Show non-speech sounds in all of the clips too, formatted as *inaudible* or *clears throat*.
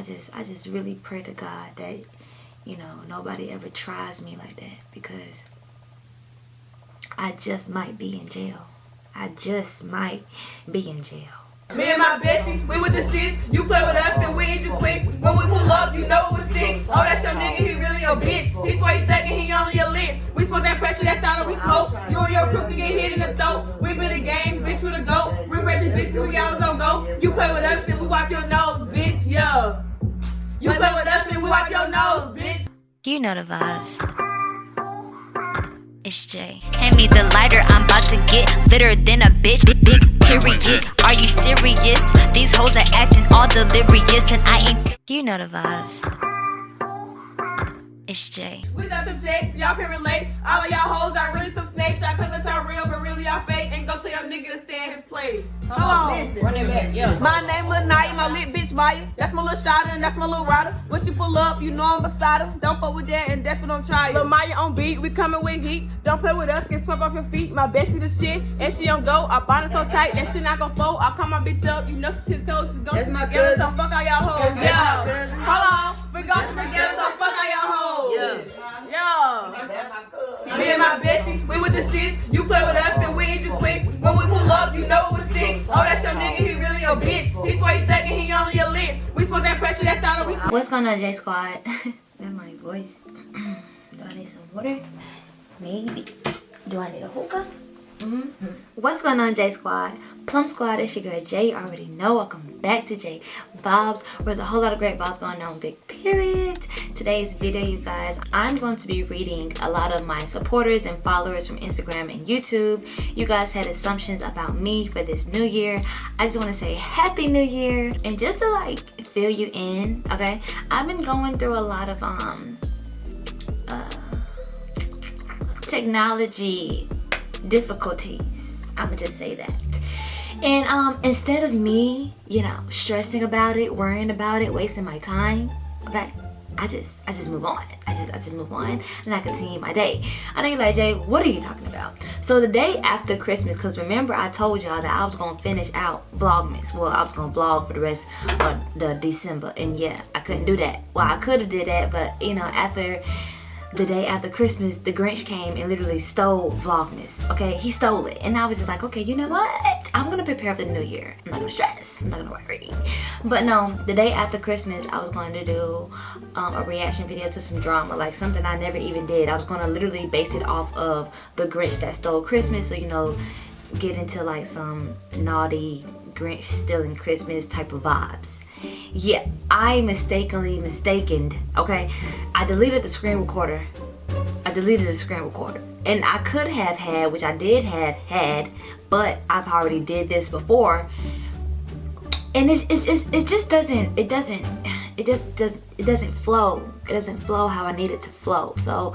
I just I just really pray to God that you know nobody ever tries me like that because I just might be in jail. I just might be in jail. Me and my bestie, we with the shits. You play with us and we hit you quick. When we pull up, you know it was sticks. Oh, that's your nigga, he really a bitch. He swear he thinking he only a lit. We smoke that pressure, that's all that we smoke. You and your crew can get hit in the throat. We been a game, bitch with a goat. We raising and we always on go. You play with us and we wipe your nose, bitch, yeah. You play with us and we wipe your nose, bitch. You know the vibes. It's Jay. Hand me the lighter, I'm about to get litter than a bitch. Big, big period. Are you serious? These hoes are acting all delirious, and I ain't. You know the vibes. It's Jay. We got some checks, y'all can relate. All of y'all hoes are really some snakes. Y'all claim that y'all real, but really y'all fake. And go tell your nigga to stay in his place. Come on, listen. Run it back, yeah. My name Lil Night, my lit Maya. That's my little shotter and that's my little rider. When she pull up, you know I'm beside her. Don't fuck with that and definitely don't try it. Lil Maya on beat, we coming with heat. Don't play with us, get swept off your feet. My Bessie the shit, and she on go. I bond it so tight, and she not gon' fold. I call my bitch up, you know she ten toes. She gon' to my together, so fuck all y'all hoes. Yo, hold on. We gon' to together, so fuck all y'all hoes. Yeah. Yo. Me and my bestie, we with the shits. You play with us and we ain't you quick. When we pull up, you know it was sticks. Oh, that's your nigga, he really a bitch. He's 23. What's going on, J Squad? *laughs* that my voice. *clears throat* Do I need some water? Maybe. Do I need a hookah? Mm-hmm. What's going on, J Squad? Plum Squad, it's your girl Jay. You already know. Welcome back to J Vibes, where there's a whole lot of great vibes going on. Big period. Today's video, you guys, I'm going to be reading a lot of my supporters and followers from Instagram and YouTube. You guys had assumptions about me for this new year. I just want to say Happy New Year, and just to like fill you in, okay? I've been going through a lot of um uh, technology difficulties. I'ma just say that. And um, instead of me, you know, stressing about it, worrying about it, wasting my time, okay, I just I just move on. I just I just move on and I continue my day. I know you're like, Jay, what are you talking about? So the day after Christmas, because remember I told y'all that I was gonna finish out Vlogmas. Well, I was gonna vlog for the rest of the December. And yeah, I couldn't do that. Well, I could have did that, but you know, after the day after Christmas, the Grinch came and literally stole Vlogmas. Okay, he stole it, and I was just like, okay, you know what? I'm gonna prepare for the new year. I'm not gonna stress. I'm not gonna worry. But no, the day after Christmas, I was going to do um, a reaction video to some drama, like something I never even did. I was gonna literally base it off of the Grinch that stole Christmas. So you know, get into like some naughty Grinch stealing Christmas type of vibes yeah i mistakenly mistaken okay? I deleted the screen recorder. I deleted the screen recorder. And i could have had which i did have had but i've already did this before. And it's, it's, it's it just doesn't it doesn't *sighs* it just does it doesn't flow. It doesn't flow how i need it to flow. So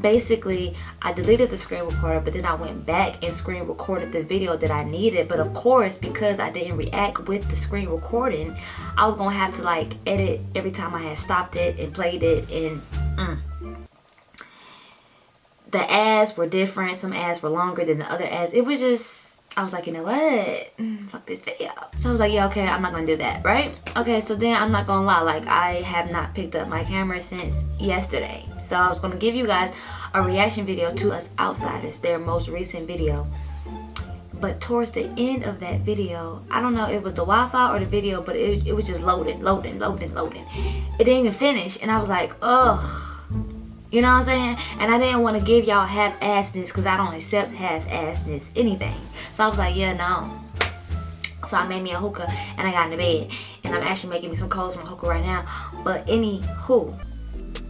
basically i deleted the screen recorder but then i went back and screen recorded the video that i needed. But of course because i didn't react with the screen recording i was gonna have to like edit every time i had stopped it and played it and mm. the ads were different. Some ads were longer than the other ads. It was just I was like, you know what? Mm, Fuck this video. So I was like, yeah, okay, I'm not gonna do that, right? Okay, so then I'm not gonna lie, like I have not picked up my camera since yesterday. So I was gonna give you guys a reaction video to Us Outsiders, their most recent video. But towards the end of that video, I don't know, it was the Wi-Fi or the video, but it, it was just loading, loading, loading, loading. It didn't even finish, and I was like, ugh. You know what I'm saying? And I didn't want to give y'all half-assness because I don't accept half-assness, anything. So I was like, yeah, no. So I made me a hookah and I got into bed. And I'm actually making me some coals from a hookah right now. But anywho,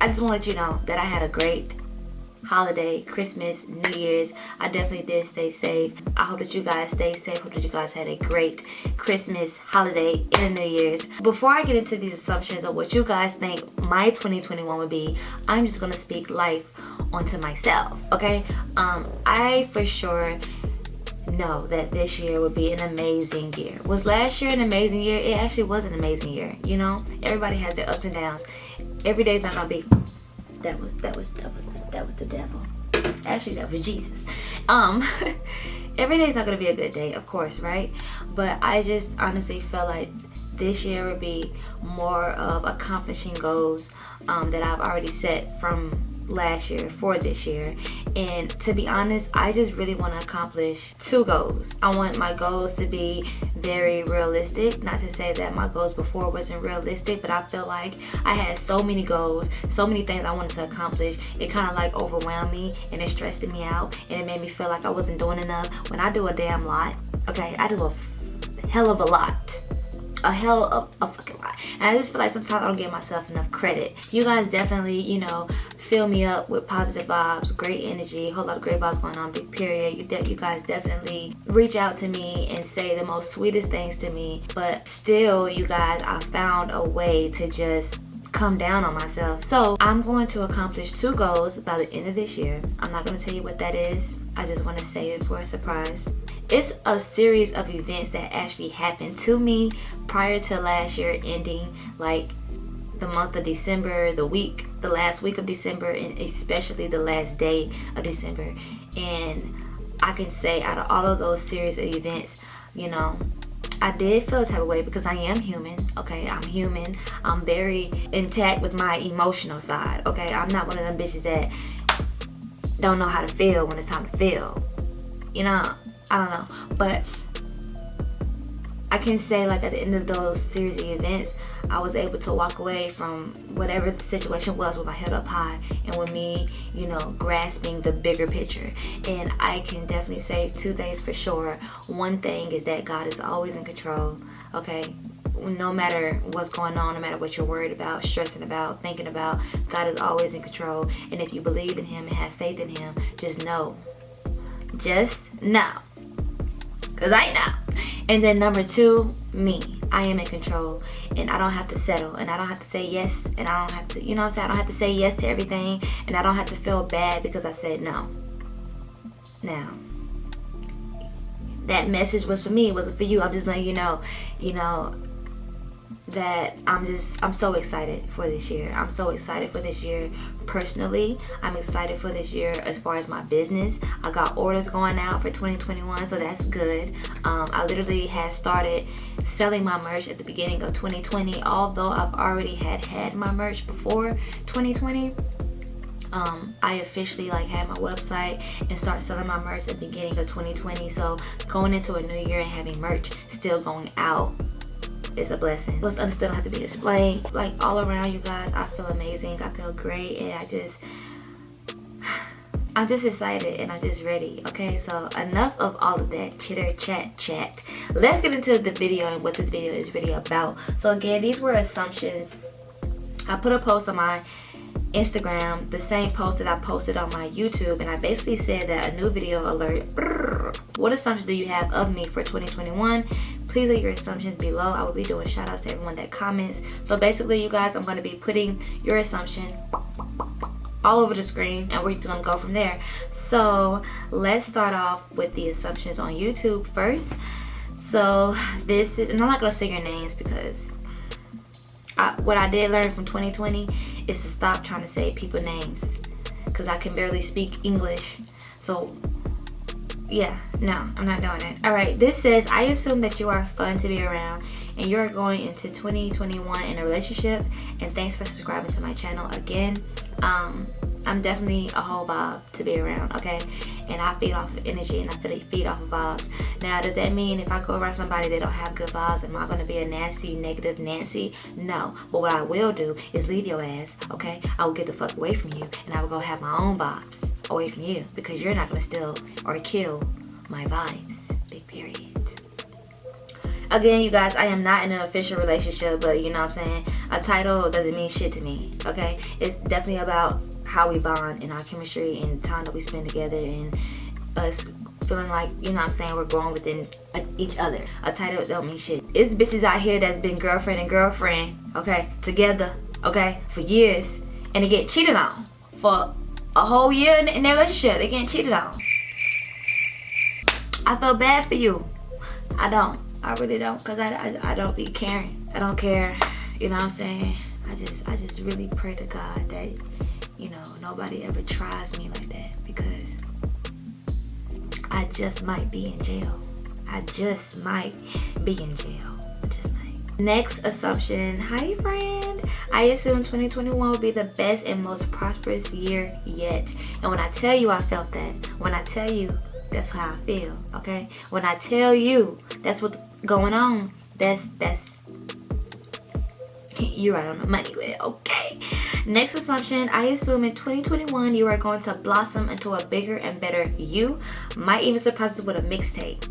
I just want to let you know that I had a great holiday, Christmas, New Year's. I definitely did stay safe. I hope that you guys stay safe. Hope that you guys had a great Christmas, holiday, and New Year's. Before I get into these assumptions of what you guys think my 2021 would be, I'm just gonna speak life onto myself, okay? Um, I for sure know that this year would be an amazing year. Was last year an amazing year? It actually was an amazing year, you know? Everybody has their ups and downs. Every day's not gonna be that was that was that was the, that was the devil. Actually that was jesus. Um *laughs* every day is not gonna be a good day of course right? But i just honestly felt like this year would be more of accomplishing goals um, that I've already set from last year for this year and to be honest i just really want to accomplish two goals. I want my goals to be very realistic. Not to say that my goals before wasn't realistic but i feel like i had so many goals so many things i wanted to accomplish. It kind of like overwhelmed me and it stressed me out and it made me feel like i wasn't doing enough. When i do a damn lot okay i do a hell of a lot a hell of a fucking lot. And i just feel like sometimes i don't give myself enough credit. You guys definitely you know fill me up with positive vibes great energy whole lot of great vibes going on big period. You, you guys definitely reach out to me and say the most sweetest things to me. But still you guys i found a way to just come down on myself. So i'm going to accomplish two goals by the end of this year. I'm not going to tell you what that is. I just want to save it for a surprise it's a series of events that actually happened to me prior to last year ending like the month of December, the week, the last week of December, and especially the last day of December. And I can say out of all of those series of events, you know, I did feel a type of way because I am human, okay? I'm human. I'm very intact with my emotional side, okay? I'm not one of them bitches that don't know how to feel when it's time to feel. You know, I don't know. But I can say like at the end of those series of events, I was able to walk away from whatever the situation was with my head up high and with me, you know, grasping the bigger picture. And I can definitely say two things for sure. One thing is that God is always in control, okay? no matter what's going on, no matter what you're worried about, stressing about, thinking about, God is always in control. And if you believe in him and have faith in him, just know. Just know. Because I know. And then number two, me. I am in control and I don't have to settle and I don't have to say yes and I don't have to, you know what I'm saying? I don't have to say yes to everything and I don't have to feel bad because I said no. Now, that message was for me, it wasn't for you. I'm just letting you know, you know, that I'm just I'm so excited for this year. I'm so excited for this year personally. I'm excited for this year as far as my business. I got orders going out for 2021 so that's good. Um, I literally had started selling my merch at the beginning of 2020 although I've already had had my merch before 2020 um, I officially like had my website and start selling my merch at the beginning of 2020 so going into a new year and having merch still going out is a blessing. What's understood don't have to be explained. Like all around you guys, I feel amazing. I feel great and I just *sighs* I'm just excited and I'm just ready. Okay, so enough of all of that chitter chat chat. Let's get into the video and what this video is really about. So again, these were assumptions. I put a post on my Instagram, the same post that I posted on my YouTube, and I basically said that a new video alert. What assumptions do you have of me for 2021? Please leave your assumptions below. I will be doing shout outs to everyone that comments. So basically you guys i'm going to be putting your assumption all over the screen and we're just gonna go from there. So let's start off with the assumptions on youtube first. So this is and i'm not gonna say your names because I, what i did learn from 2020 is to stop trying to say people names because i can barely speak english. So yeah no i'm not doing it. All right this says i assume that you are fun to be around and you're going into 2021 in a relationship and thanks for subscribing to my channel again. Um i'm definitely a whole vibe to be around okay? And i feed off of energy and i feel feed off of vibes. Now does that mean if i go around somebody that don't have good vibes am i going to be a nasty negative nancy? No. But what i will do is leave your ass okay? I will get the fuck away from you and i will go have my own vibes away from you because you're not going to steal or kill my vibes big period. Again you guys i am not in an official relationship but you know what i'm saying? A title doesn't mean shit to me okay? It's definitely about how we bond and our chemistry and time that we spend together and us feeling like you know what i'm saying we're growing within uh, each other a title don't mean shit it's bitches out here that's been girlfriend and girlfriend okay together okay for years and they get cheated on for a whole year in, in their relationship they getting cheated on i feel bad for you i don't I really don't because I, I, I don't be caring. I don't care. You know what I'm saying? I just I just really pray to God that, you know, nobody ever tries me like that because I just might be in jail. I just might be in jail. Just might. Next assumption. Hi, friend. I assume 2021 will be the best and most prosperous year yet. And when I tell you I felt that, when I tell you that's how I feel, okay? When I tell you that's what's going on, that's that's you're right on the money with it, okay? Next assumption, I assume in 2021 you are going to blossom into a bigger and better you. Might even surprise us with a mixtape.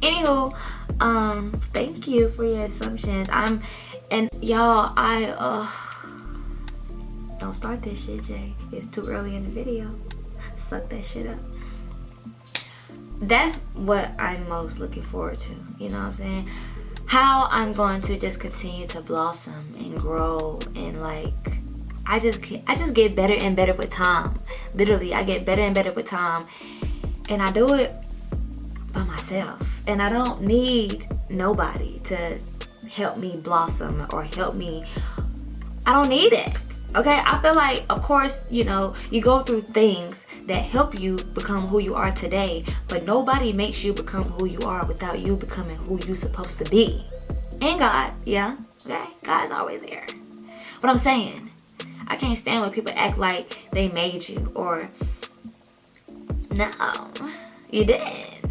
Anywho, um, thank you for your assumptions. I'm, and y'all, I, uh, don't start this shit, Jay. It's too early in the video. Suck that shit up that's what I'm most looking forward to. You know what I'm saying? How I'm going to just continue to blossom and grow and like I just I just get better and better with time. Literally, I get better and better with time, and I do it by myself. And I don't need nobody to help me blossom or help me. I don't need it okay i feel like of course you know you go through things that help you become who you are today but nobody makes you become who you are without you becoming who you supposed to be. And god yeah okay? God's always there. But i'm saying i can't stand when people act like they made you or no you didn't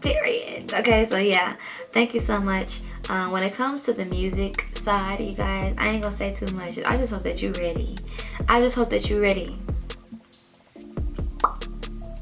period. Okay so yeah thank you so much um, when it comes to the music side you guys. I ain't gonna say too much. I just hope that you're ready. I just hope that you're ready.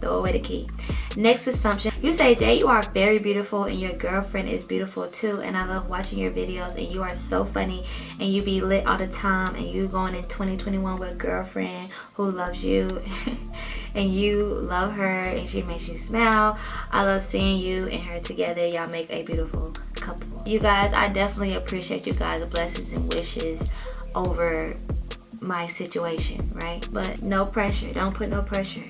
Throw away the key. Next assumption. You say jay you are very beautiful and your girlfriend is beautiful too and i love watching your videos and you are so funny and you be lit all the time and you going in 2021 with a girlfriend who loves you *laughs* and you love her and she makes you smile. I love seeing you and her together. Y'all make a beautiful couple you guys i definitely appreciate you guys blessings and wishes over my situation right? But no pressure. Don't put no pressure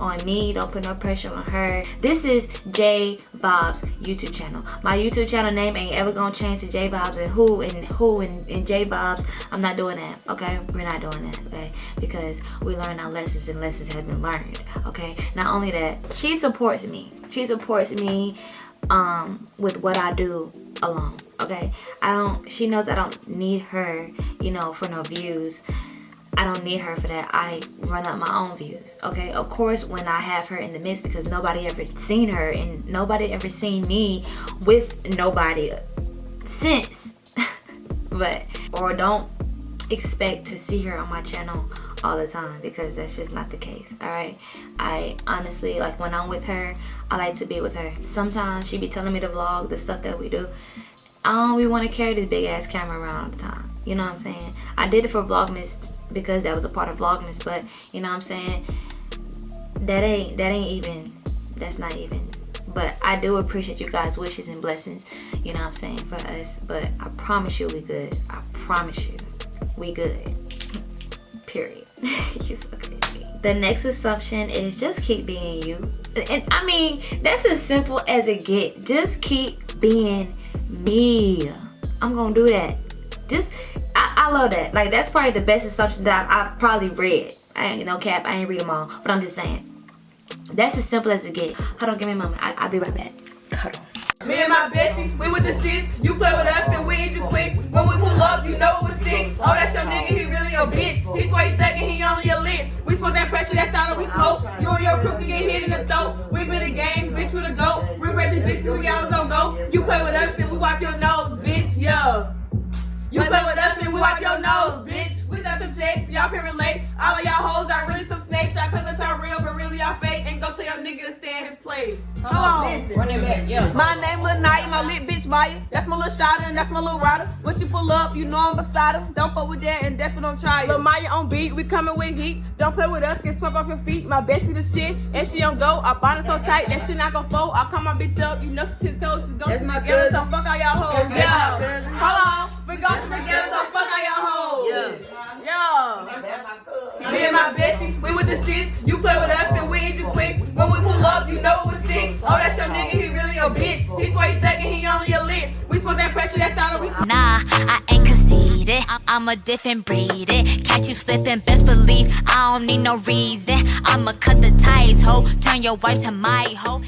on me. Don't put no pressure on her. This is j bob's youtube channel. My youtube channel name ain't ever gonna change to j bob's and who and who and, and j bob's. I'm not doing that okay? We're not doing that okay? Because we learn our lessons and lessons have been learned okay? Not only that she supports me. She supports me um with what i do alone okay i don't she knows i don't need her you know for no views I don't need her for that. I run up my own views. Okay, of course when I have her in the midst because nobody ever seen her and nobody ever seen me with nobody since. *laughs* but or don't expect to see her on my channel all the time because that's just not the case all right? I honestly like when i'm with her i like to be with her. Sometimes she be telling me to vlog the stuff that we do. I don't we want to carry this big ass camera around all the time you know what i'm saying? I did it for vlogmas because that was a part of vlogmas but you know what i'm saying? That ain't that ain't even that's not even. But i do appreciate you guys wishes and blessings you know what i'm saying for us but i promise you we good. I promise you we good. *laughs* Period *laughs* So. The next assumption is just keep being you. And I mean, that's as simple as it get. Just keep being me. I'm gonna do that. Just, I, I love that. Like, that's probably the best assumption that I, I probably read. I ain't no cap, I ain't read them all. But I'm just saying. That's as simple as it get. Hold on, give me a moment. I, I'll be right back. My bestie, we with the shits. You play with us and we hit you quick. When we pull up, you know it was sick. Oh, that's your nigga, he really a bitch. He's why you thinking he only a lit. We smoke that pressure, that's all that we smoke. You and your crew can get hit in the throat. We been a game, bitch with a goat. We raising dicks we always on go. You play with us and we wipe your stay in place. Come on, listen. Run it back, yeah. My name Lil Night, my lit bitch Maya. That's my little shotter and that's my little rider. When she pull up, you know I'm beside her. Don't fuck with that and definitely don't try it. Lil Maya on beat, we coming with heat. Don't play with us, get swept off your feet. My bestie the shit, and she on go. I bond it so tight, that shit not gon' fold. I call my bitch up, you know she ten toes. She's That's going my together, cousin. so fuck all y'all hoes. That's Yeah. my cousin. Hold on. We go together, so fuck all y'all hoes. Yeah. Yeah. Me and my bestie, we with the shits. That's your nigga, he really a bitch. He's why you thinking he only a lit. We smoke that pressure, that's all we. Nah, I ain't conceited. I'm a different breed. Catch you slipping, best believe I don't need no reason. I'ma cut the ties, ho. Turn your wife to my hoe.